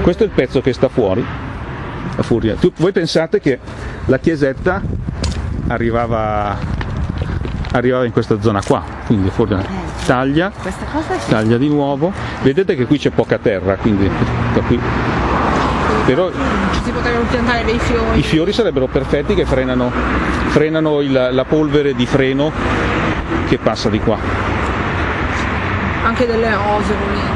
Questo è il pezzo che sta fuori, la furia. Tu- voi pensate che la chiesetta arrivava, arrivava in questa zona qua, quindi fuori taglia, eh, taglia di nuovo. Vedete che qui c'è poca terra, quindi da qui. Però Si potrebbero piantare dei fiori. i fiori sarebbero perfetti che frenano, frenano il- la polvere di freno che passa di qua. Anche delle rose volendo.